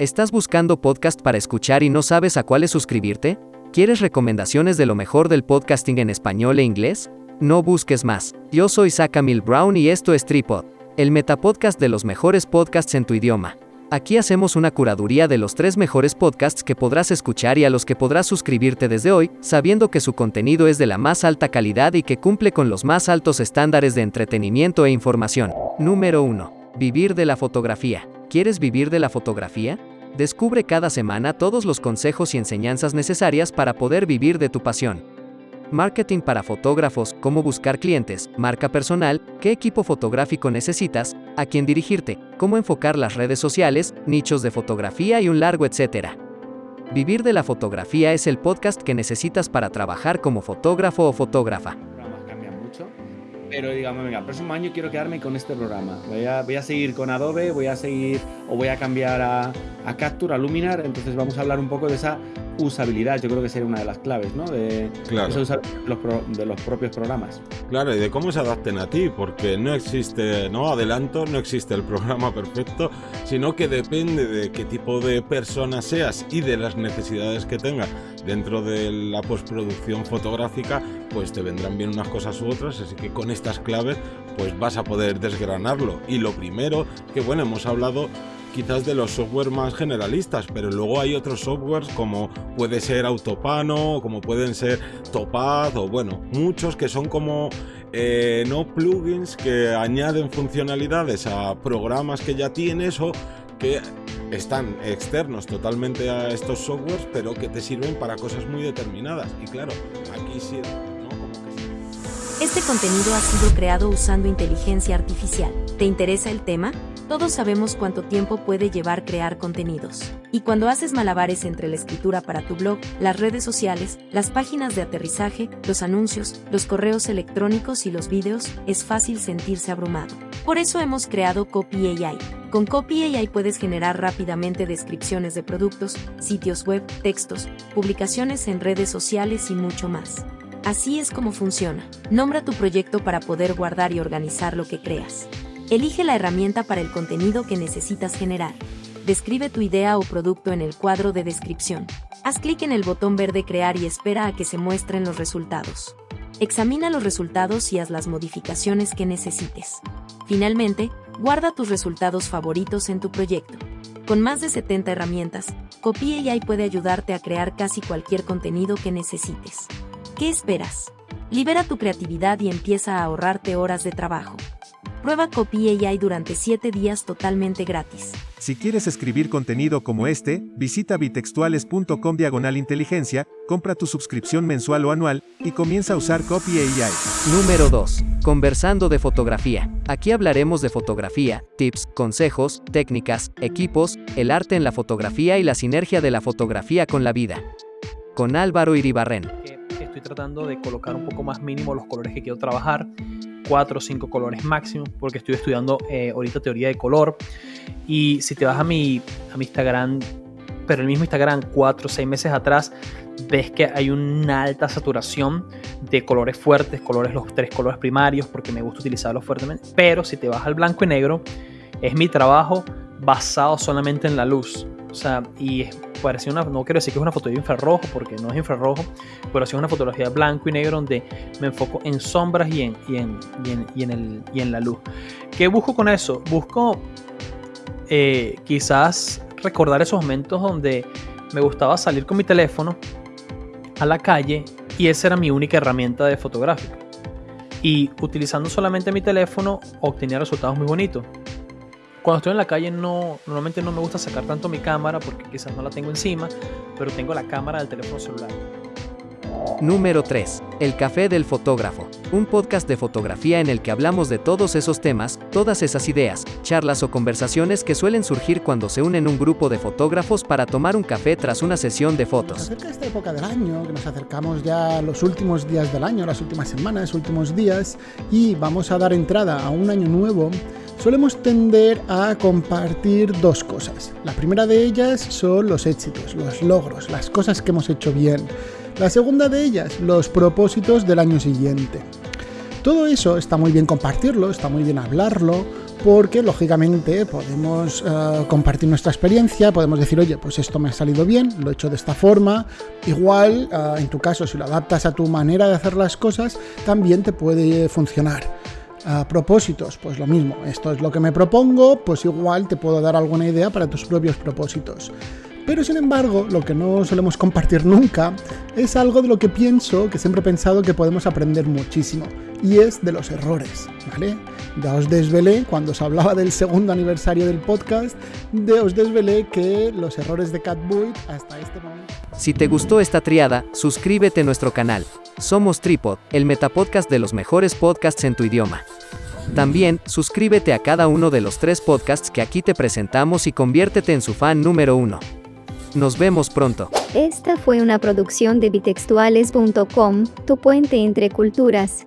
¿Estás buscando podcast para escuchar y no sabes a cuáles suscribirte? ¿Quieres recomendaciones de lo mejor del podcasting en español e inglés? No busques más. Yo soy Mil Brown y esto es Tripod, el metapodcast de los mejores podcasts en tu idioma. Aquí hacemos una curaduría de los tres mejores podcasts que podrás escuchar y a los que podrás suscribirte desde hoy, sabiendo que su contenido es de la más alta calidad y que cumple con los más altos estándares de entretenimiento e información. Número 1. Vivir de la fotografía. ¿Quieres vivir de la fotografía? Descubre cada semana todos los consejos y enseñanzas necesarias para poder vivir de tu pasión. Marketing para fotógrafos, cómo buscar clientes, marca personal, qué equipo fotográfico necesitas, a quién dirigirte, cómo enfocar las redes sociales, nichos de fotografía y un largo etcétera. Vivir de la fotografía es el podcast que necesitas para trabajar como fotógrafo o fotógrafa. Pero digamos, venga, el próximo año quiero quedarme con este programa. Voy a, voy a seguir con Adobe, voy a seguir o voy a cambiar a, a Capture, a Luminar. Entonces vamos a hablar un poco de esa usabilidad, yo creo que sería una de las claves, ¿no? De, claro. los, de los propios programas. Claro, y de cómo se adapten a ti, porque no existe, no adelanto, no existe el programa perfecto, sino que depende de qué tipo de persona seas y de las necesidades que tengas dentro de la postproducción fotográfica, pues te vendrán bien unas cosas u otras, así que con estas claves pues vas a poder desgranarlo. Y lo primero, que bueno, hemos hablado quizás de los software más generalistas, pero luego hay otros softwares como puede ser Autopano, como pueden ser Topaz o bueno, muchos que son como eh, no plugins que añaden funcionalidades a programas que ya tienes o que están externos totalmente a estos softwares, pero que te sirven para cosas muy determinadas. Y claro, aquí sí, Este contenido ha sido creado usando inteligencia artificial. ¿Te interesa el tema? Todos sabemos cuánto tiempo puede llevar crear contenidos. Y cuando haces malabares entre la escritura para tu blog, las redes sociales, las páginas de aterrizaje, los anuncios, los correos electrónicos y los vídeos, es fácil sentirse abrumado. Por eso hemos creado Copy AI. Con Copy AI puedes generar rápidamente descripciones de productos, sitios web, textos, publicaciones en redes sociales y mucho más. Así es como funciona. Nombra tu proyecto para poder guardar y organizar lo que creas. Elige la herramienta para el contenido que necesitas generar. Describe tu idea o producto en el cuadro de descripción. Haz clic en el botón verde Crear y espera a que se muestren los resultados. Examina los resultados y haz las modificaciones que necesites. Finalmente, guarda tus resultados favoritos en tu proyecto. Con más de 70 herramientas, Copy AI puede ayudarte a crear casi cualquier contenido que necesites. ¿Qué esperas? Libera tu creatividad y empieza a ahorrarte horas de trabajo. Prueba Copy AI durante 7 días totalmente gratis. Si quieres escribir contenido como este, visita bitextuales.com diagonal inteligencia, compra tu suscripción mensual o anual, y comienza a usar Copy AI. Número 2. Conversando de fotografía. Aquí hablaremos de fotografía, tips, consejos, técnicas, equipos, el arte en la fotografía y la sinergia de la fotografía con la vida. Con Álvaro Iribarren. Estoy tratando de colocar un poco más mínimo los colores que quiero trabajar cuatro o cinco colores máximo, porque estoy estudiando eh, ahorita teoría de color. Y si te vas a mi, a mi Instagram, pero el mismo Instagram, cuatro o seis meses atrás, ves que hay una alta saturación de colores fuertes, colores, los tres colores primarios, porque me gusta utilizarlos fuertemente. Pero si te vas al blanco y negro, es mi trabajo basado solamente en la luz. O sea, y parecía una, no quiero decir que es una fotografía infrarrojo, porque no es infrarrojo, pero es una fotografía blanco y negro donde me enfoco en sombras y en, y en, y en, el, y en la luz. ¿Qué busco con eso? Busco eh, quizás recordar esos momentos donde me gustaba salir con mi teléfono a la calle y esa era mi única herramienta de fotográfica. Y utilizando solamente mi teléfono obtenía resultados muy bonitos. Cuando estoy en la calle no, normalmente no me gusta sacar tanto mi cámara porque quizás no la tengo encima, pero tengo la cámara del teléfono celular. Número 3. El Café del Fotógrafo. Un podcast de fotografía en el que hablamos de todos esos temas, todas esas ideas, charlas o conversaciones que suelen surgir cuando se unen un grupo de fotógrafos para tomar un café tras una sesión de fotos. Acerca esta época del año, que nos acercamos ya a los últimos días del año, las últimas semanas, últimos días, y vamos a dar entrada a un año nuevo solemos tender a compartir dos cosas. La primera de ellas son los éxitos, los logros, las cosas que hemos hecho bien. La segunda de ellas, los propósitos del año siguiente. Todo eso está muy bien compartirlo, está muy bien hablarlo, porque lógicamente podemos eh, compartir nuestra experiencia, podemos decir, oye, pues esto me ha salido bien, lo he hecho de esta forma, igual eh, en tu caso si lo adaptas a tu manera de hacer las cosas, también te puede funcionar. A propósitos, pues lo mismo, esto es lo que me propongo, pues igual te puedo dar alguna idea para tus propios propósitos. Pero sin embargo, lo que no solemos compartir nunca es algo de lo que pienso, que siempre he pensado que podemos aprender muchísimo, y es de los errores, ¿vale? Ya os desvelé, cuando os hablaba del segundo aniversario del podcast, de os desvelé que los errores de Catboy hasta este momento... Si te gustó esta triada, suscríbete a nuestro canal. Somos Tripod, el metapodcast de los mejores podcasts en tu idioma. También, suscríbete a cada uno de los tres podcasts que aquí te presentamos y conviértete en su fan número uno. Nos vemos pronto. Esta fue una producción de bitextuales.com, tu puente entre culturas.